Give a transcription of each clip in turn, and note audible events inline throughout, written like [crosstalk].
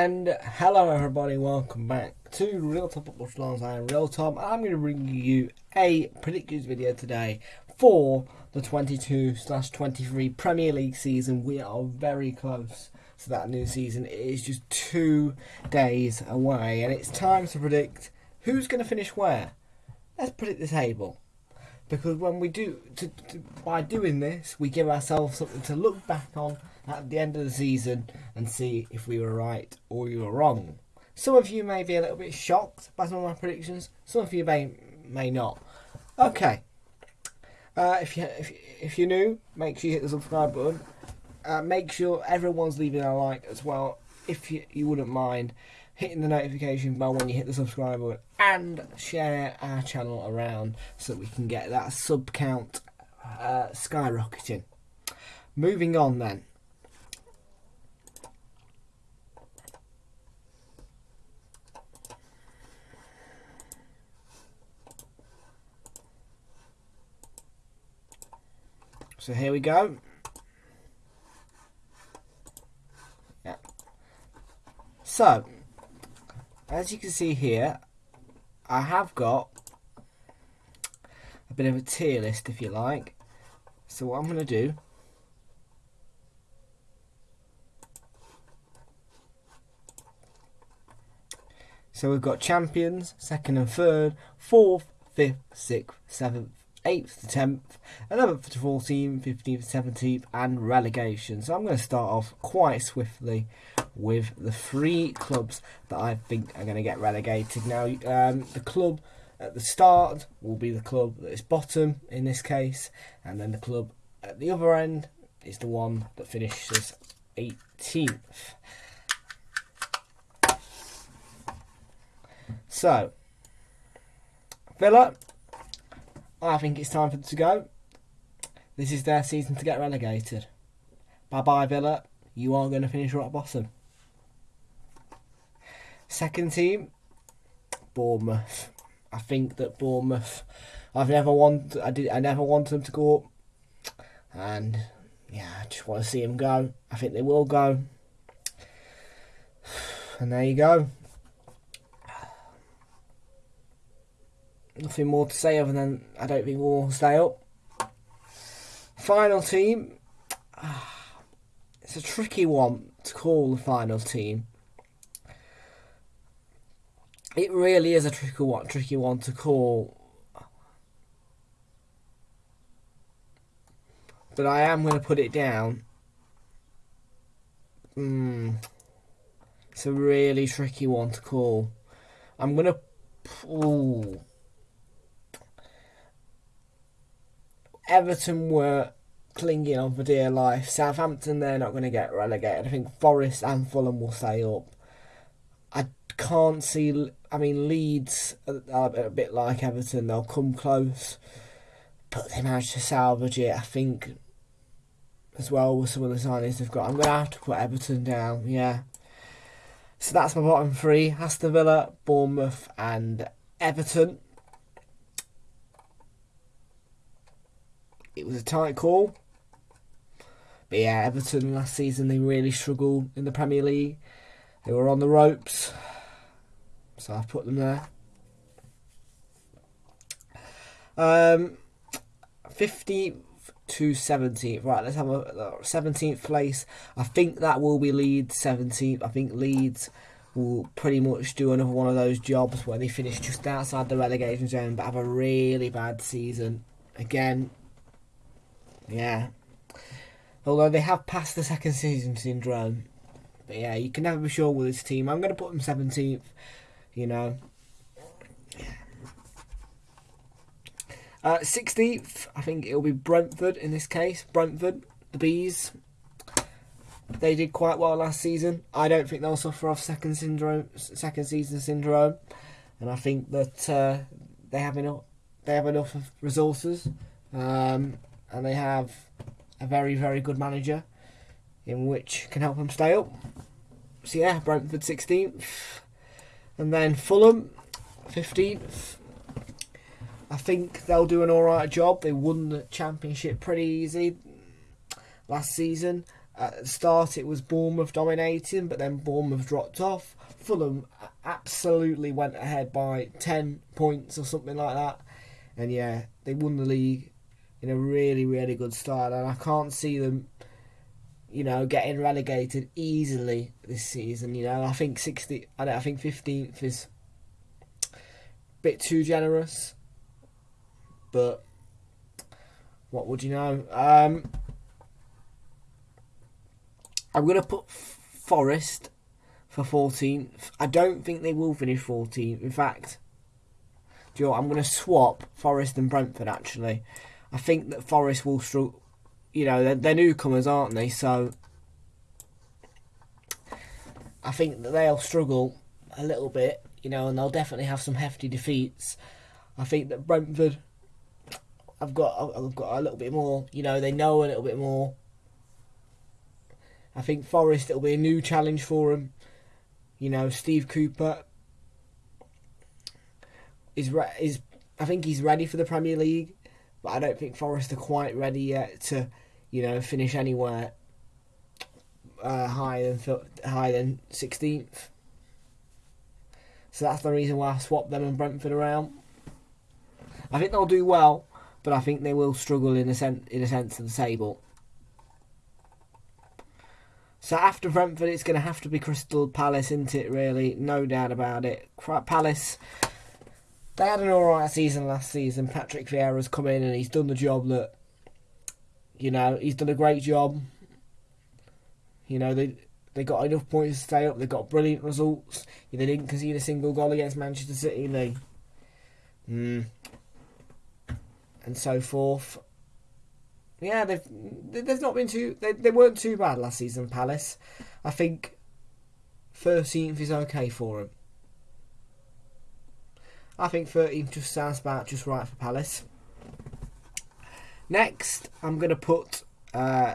And hello everybody, welcome back to Real Top Football Stars. I am Real Top. I'm going to bring you a predictions video today for the 22/23 Premier League season. We are very close to that new season. It is just two days away, and it's time to predict who's going to finish where. Let's predict the table because when we do to, to, by doing this we give ourselves something to look back on at the end of the season and see if we were right or we were wrong some of you may be a little bit shocked by some of my predictions some of you may may not okay uh, if you if, if you're new make sure you hit the subscribe button uh, make sure everyone's leaving a like as well if you, you wouldn't mind hitting the notification bell when you hit the subscribe button and share our channel around so we can get that sub count uh, skyrocketing. Moving on then. So here we go. Yeah. So, as you can see here, I have got a bit of a tier list if you like. So what I'm going to do So we've got champions, second and third, fourth, fifth, sixth, seventh, 8th to 10th, 11th to 14th, 15th to 17th, and relegation. So I'm going to start off quite swiftly with the three clubs that I think are going to get relegated. Now, um, the club at the start will be the club that is bottom in this case, and then the club at the other end is the one that finishes 18th. So, Villa I think it's time for them to go. This is their season to get relegated. Bye bye, Villa. You are going to finish right bottom. Second team, Bournemouth. I think that Bournemouth. I've never wanted. I did. I never wanted them to go up, and yeah, I just want to see them go. I think they will go. [sighs] And there you go. Nothing more to say other than I don't think we'll stay up. Final team. [sighs] It's a tricky one to call the final team. It really is a tricky one, tricky one to call. But I am going to put it down. Mm. It's a really tricky one to call. I'm going to. Ooh. Everton were clinging on for dear life. Southampton, they're not going to get relegated. I think Forest and Fulham will stay up. I can't see. I mean, Leeds are a bit like Everton. They'll come close, but they managed to salvage it. I think, as well with some of the signings they've got. I'm going to have to put Everton down. Yeah. So that's my bottom three: Aston Villa, Bournemouth, and Everton. It was a tight call. But yeah, Everton last season they really struggled in the Premier League. They were on the ropes, so I've put them there. Um, 50th to 17th. Right, let's have a 17th place. I think that will be Leeds 17th. I think Leeds will pretty much do another one of those jobs where they finish just outside the relegation zone but have a really bad season. Again, yeah. Although they have passed the second season syndrome. But yeah, you can never be sure with this team. I'm going to put them 17th, you know. Uh, 16th, I think it'll be Brentford in this case. Brentford, the Bees. They did quite well last season. I don't think they'll suffer off second syndrome, second season syndrome, and I think that uh, they have enough. They have enough resources. Um, and they have a very, very good manager in which can help them stay up. So yeah, Brentford 16th, and then Fulham 15th. I think they'll do an alright job. They won the championship pretty easy last season. At the start, it was Bournemouth dominating, but then Bournemouth dropped off. Fulham absolutely went ahead by 10 points or something like that. And yeah, they won the league in a really, really good style. And I can't see them, you know, getting relegated easily this season. You know, I think 60, I, I think 15th is a bit too generous. But what would you know? Um, I'm going to put Forest for 14th. I don't think they will finish 14th. In fact, do you know? I'm going to swap Forest and Brentford actually. I think that Forest will struggle. You know, they're, they're newcomers, aren't they? So I think that they'll struggle a little bit, you know, and they'll definitely have some hefty defeats. I think that Brentford, I've got, I've got a little bit more. You know, they know a little bit more. I think Forest it'll be a new challenge for them. You know, Steve Cooper is re- is I think he's ready for the Premier League, but I don't think Forest are quite ready yet to, you know, finish anywhere uh, higher than higher than sixteenth. So that's the reason why I swapped them and Brentford around. I think they'll do well, but I think they will struggle in a sense in a sense of the table. So after Brentford, it's going to have to be Crystal Palace, isn't it? Really, no doubt about it. Palace, they had an alright season last season. Patrick Vieira's come in and he's done the job that, you know, he's done a great job. You know, they they got enough points to stay up. They got brilliant results. They didn't concede a single goal against Manchester City. They, mm, and so forth yeah, they've they've not been too they they weren't too bad last season. Palace, I think, thirteenth is okay for them. I think 13 just sounds about just right for Palace. Next, I'm gonna put. Uh,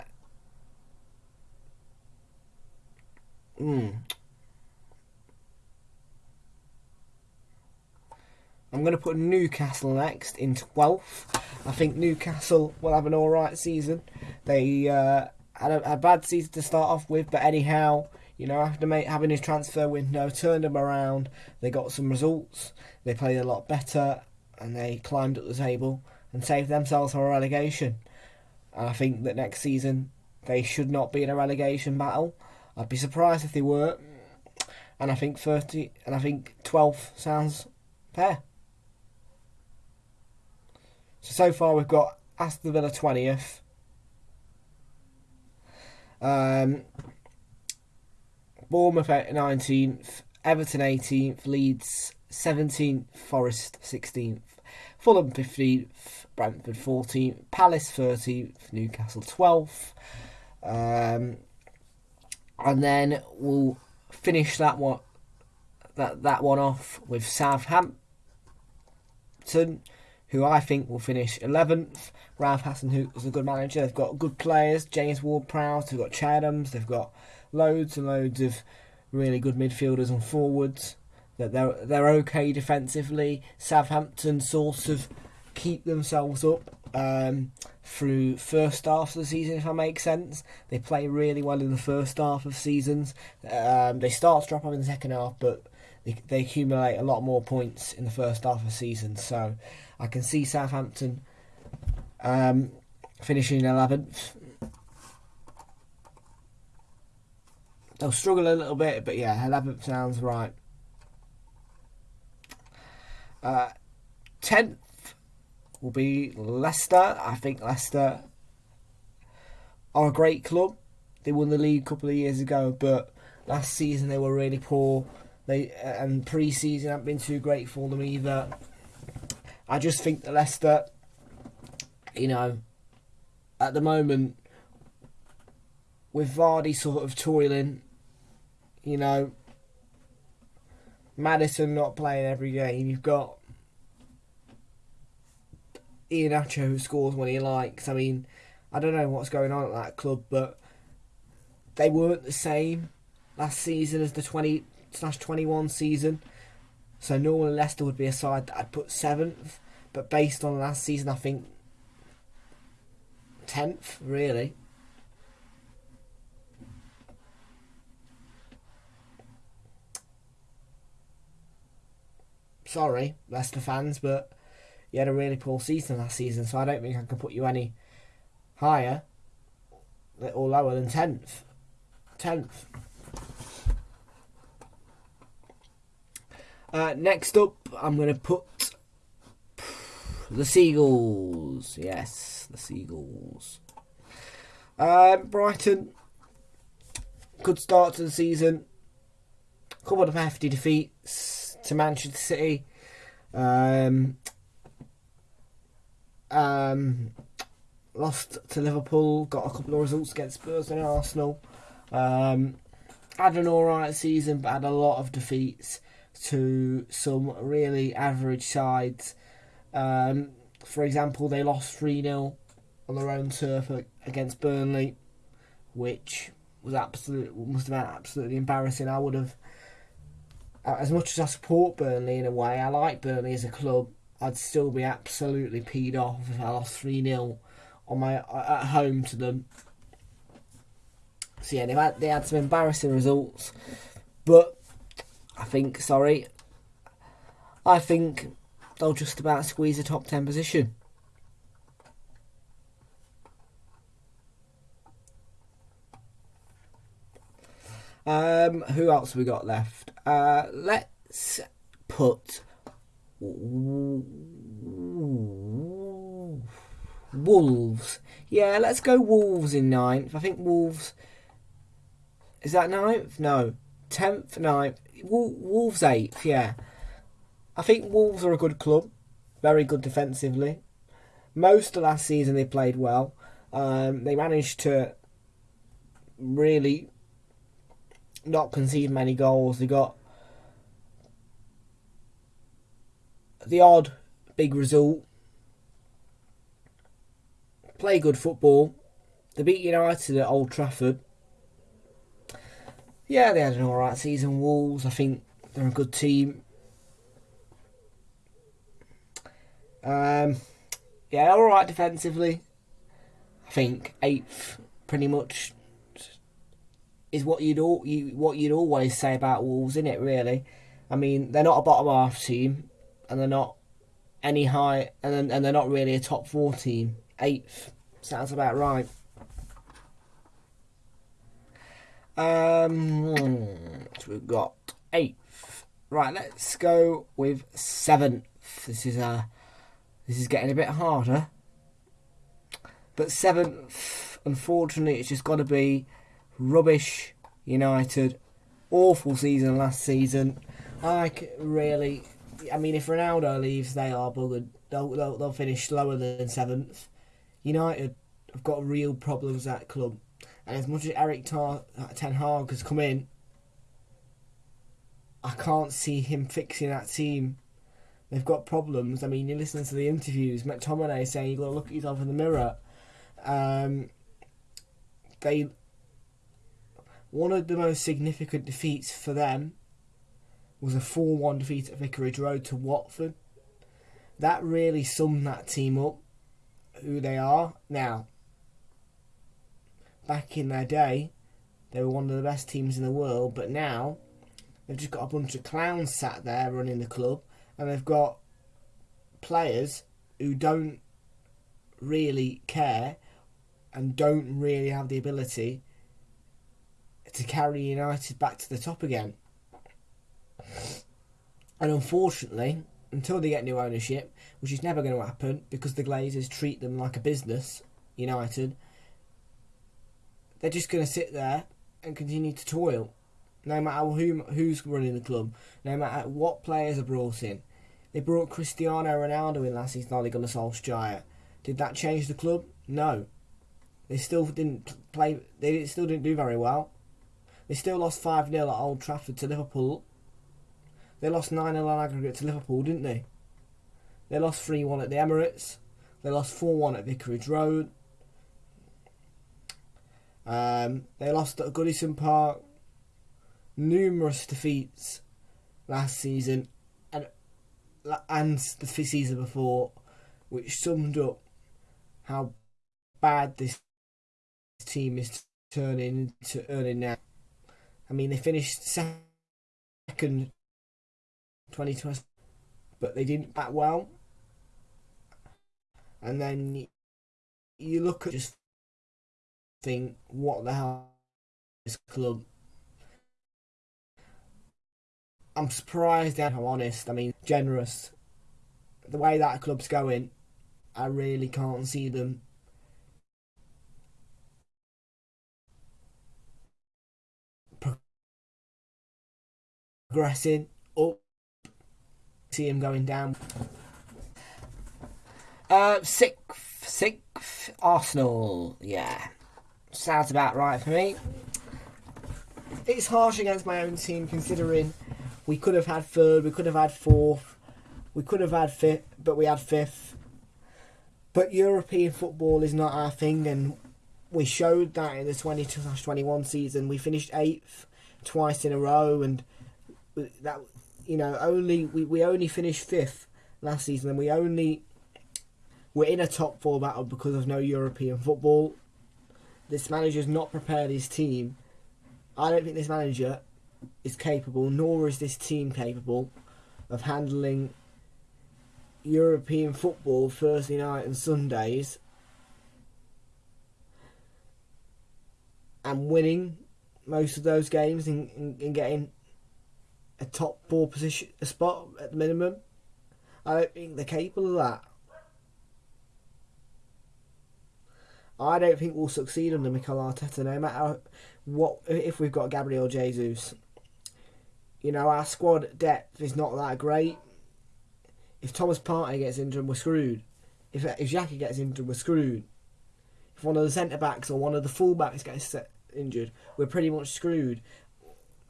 hmm. I'm going to put Newcastle next in 12th. I think Newcastle will have an alright season. They uh, had a, a, bad season to start off with, but anyhow, you know, after having his transfer window, turned them around. They got some results. They played a lot better, and they climbed up the table and saved themselves from relegation. And I think that next season they should not be in a relegation battle. I'd be surprised if they were. And I think 30 and I think 12th sounds fair. So, so far we've got Aston Villa 20th. Um, Bournemouth 19th, Everton 18th, Leeds 17th, Forest 16th, Fulham 15th, Brentford 14th, Palace 13th, Newcastle 12th. Um, and then we'll finish that one that that one off with Southampton who I think will finish 11th. Ralph Hasenhüttl is a good manager. They've got good players. James Ward-Prowse. They've got Che Adams. They've got loads and loads of really good midfielders and forwards. That they're they're okay defensively. Southampton sort of keep themselves up um, through first half of the season, if that makes sense. They play really well in the first half of seasons. Um, they start to drop off in the second half, but they, they accumulate a lot more points in the first half of the season. So I can see Southampton um, finishing 11th. They'll struggle a little bit, but yeah, 11th sounds right. Uh, 10th will be Leicester. I think Leicester are a great club. They won the league a couple of years ago, but last season they were really poor. They and pre-season haven't been too great for them either. I just think that Leicester, you know, at the moment, with Vardy sort of toiling, you know, Maddison not playing every game, you've got Iheanacho who scores when he likes. I mean, I don't know what's going on at that club, but they weren't the same last season as the 20 slash 21 season. So normally Leicester would be a side that I'd put seventh, but based on last season, I think tenth really. Sorry, Leicester fans, but you had a really poor season last season, so I don't think I can put you any higher or lower than 10th. 10th. Uh, next up, I'm going to put the Seagulls. Yes, the Seagulls. Um, Brighton, good start to the season. Couple of hefty defeats to Manchester City. Um, um, lost to Liverpool. Got a couple of results against Spurs and Arsenal. Um, had an alright season, but had a lot of defeats to some really average sides. Um, for example, they lost 3 0 on their own turf against Burnley, which was absolute must have been absolutely embarrassing. I would have, as much as I support Burnley in a way, I like Burnley as a club. I'd still be absolutely peed off if I lost three 0 on my at home to them. So yeah, they had they had some embarrassing results, but I think sorry, I think they'll just about squeeze a top ten position. Um, who else we got left? Uh, let's put Wolves. Yeah, let's go Wolves in ninth. I think Wolves. Is that ninth? No. Tenth, ninth. Wolves eighth, yeah. I think Wolves are a good club. Very good defensively. Most of last season they played well. Um, they managed to really not concede many goals. They got the odd big result. Play good football. They beat United at Old Trafford. Yeah, they had an alright season. Wolves, I think they're a good team. Um, yeah, alright defensively. I think eighth, pretty much, is what you'd all you what you'd always say about Wolves, isn't it? Really, I mean, they're not a bottom half team and they're not any high, and and they're not really a top four team. Eighth sounds about right. Um, so we've got eighth. Right, let's go with seventh. This is uh this is getting a bit harder. But seventh, unfortunately, it's just got to be rubbish. United, awful season last season. I really I mean, if Ronaldo leaves, they are buggered. They'll, they'll, they'll finish lower than seventh. United have got real problems at club. And as much as Eric Tar- Ten Hag has come in, I can't see him fixing that team. They've got problems. I mean, you listen to the interviews, McTominay saying you've got to look at yourself in the mirror. Um, they one of the most significant defeats for them was a 4 1 defeat at Vicarage Road to Watford. That really summed that team up, who they are. Now, back in their day, they were one of the best teams in the world, but now they've just got a bunch of clowns sat there running the club, and they've got players who don't really care and don't really have the ability to carry United back to the top again. And unfortunately, until they get new ownership, which is never going to happen because the Glazers treat them like a business, United, they're just going to sit there and continue to toil. No matter who, who's running the club, no matter what players are brought in. They brought Cristiano Ronaldo in last season, Ole Gunnar Solskjaer. Did that change the club? No. They still didn't play. They still didn't do very well. They still lost five 0 at Old Trafford to Liverpool they lost 9 0 on aggregate to Liverpool, didn't they? They lost 3 1 at the Emirates. They lost 4 1 at Vicarage Road. Um, they lost at Goodison Park. Numerous defeats last season and and the season before, which summed up how bad this team is turning into earning now. I mean, they finished second 2020. but they didn't bat well. And then you look at just think, what the hell is this club? I'm surprised, if I'm honest. I mean, generous. The way that club's going, I really can't see them progressing up. See him going down. Uh, sixth, sixth, Arsenal. Yeah, sounds about right for me. It's harsh against my own team considering we could have had third, we could have had fourth, we could have had fifth, but we had fifth. But European football is not our thing, and we showed that in the 22-21 season. We finished eighth twice in a row, and that you know only we, we only finished fifth last season, and we only we're in a top four battle because of no European football. This manager's not prepared his team. I don't think this manager is capable, nor is this team capable, of handling European football Thursday night and Sundays and winning most of those games and, and, and getting a top four position a spot at the minimum. I don't think they're capable of that. I don't think we'll succeed under Mikel Arteta, no matter what. If we've got Gabriel Jesus, you know our squad depth is not that great. If Thomas Partey gets injured, we're screwed. If if Xhaka gets injured, we're screwed. If one of the centre backs or one of the full backs gets injured, we're pretty much screwed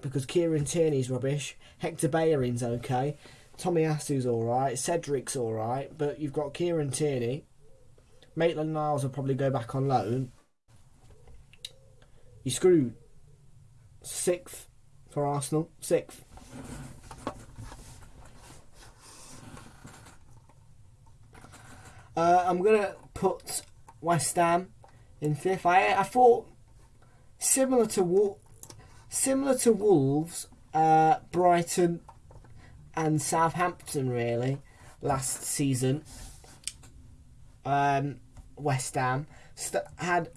because Kieran Tierney's rubbish. Hector Bellerin's okay. Tomiyasu's alright. Cedric's alright. But you've got Kieran Tierney. Maitland Niles will probably go back on loan. You're screwed. Sixth for Arsenal. Sixth. Uh, I'm going to put West Ham in fifth. I, I thought similar to similar to Wolves, uh, Brighton, and Southampton really last season. Um, West Ham st- had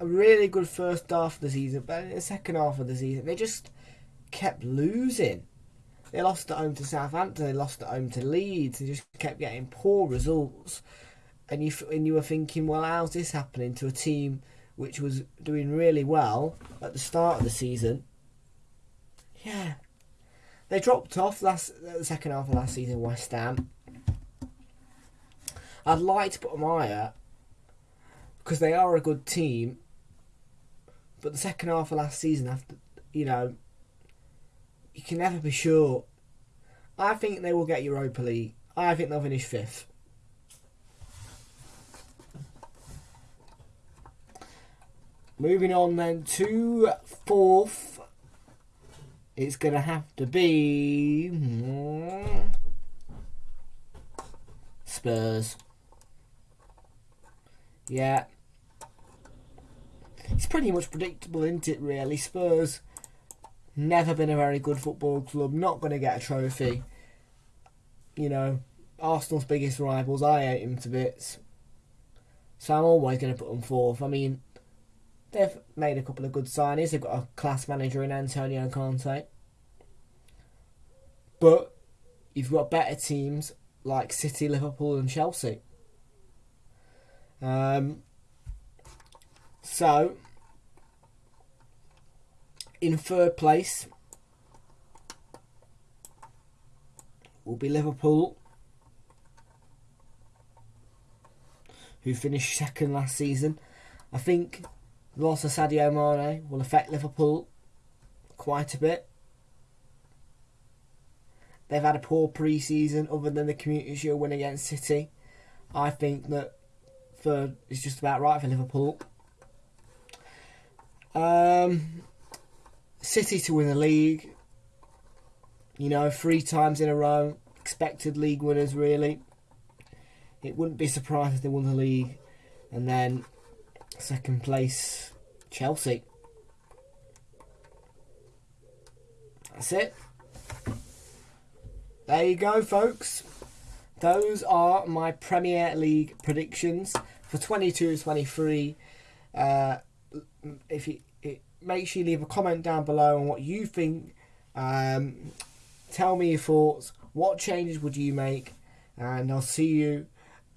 a really good first half of the season, but in the second half of the season they just kept losing. They lost at home to Southampton. They lost at home to Leeds. They just kept getting poor results, and you and you were thinking, well, how's this happening to a team which was doing really well at the start of the season? Yeah, they dropped off last the second half of last season. West Ham. I'd like to put them higher because they are a good team, but the second half of last season, after you know, you can never be sure. I think they will get Europa League. I think they'll finish fifth. Moving on then to fourth, it's going to have to be hmm, Spurs. Yeah. It's pretty much predictable, isn't it, really? Spurs Never been a very good football club. Not going to get a trophy. You know, Arsenal's biggest rivals. I hate them to bits. So I'm always going to put them fourth. I mean, they've made a couple of good signings. They've got a class manager in Antonio Conte. But you've got better teams like City, Liverpool, and Chelsea. Um, so in third place will be Liverpool, who finished second last season. I think the loss of Sadio Mane will affect Liverpool quite a bit. They've had a poor pre-season other than the Community Shield win against City. I think that third is just about right for Liverpool. Um, City to win the league. You know, three times in a row. Expected league winners, really. It wouldn't be surprised if they won the league. And then second place, Chelsea. That's it. There you go, folks. those are my Premier League predictions for 22-23. Uh, if you it, make sure you leave a comment down below on what you think. Um, tell me your thoughts. What changes would you make? And I'll see you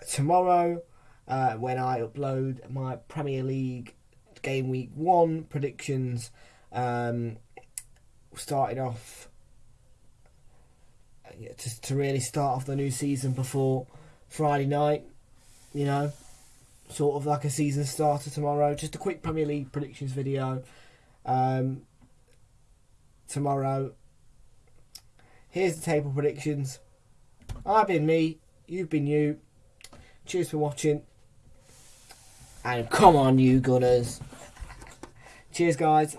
tomorrow uh, when I upload my Premier League game week one predictions. Um, starting off to, to really start off the new season before Friday night. You know, sort of like a season starter tomorrow. Just a quick Premier League predictions video. Um, tomorrow. Here's the table predictions. I've been me, you've been you. Cheers for watching. And come on, you Gunners. Cheers, guys.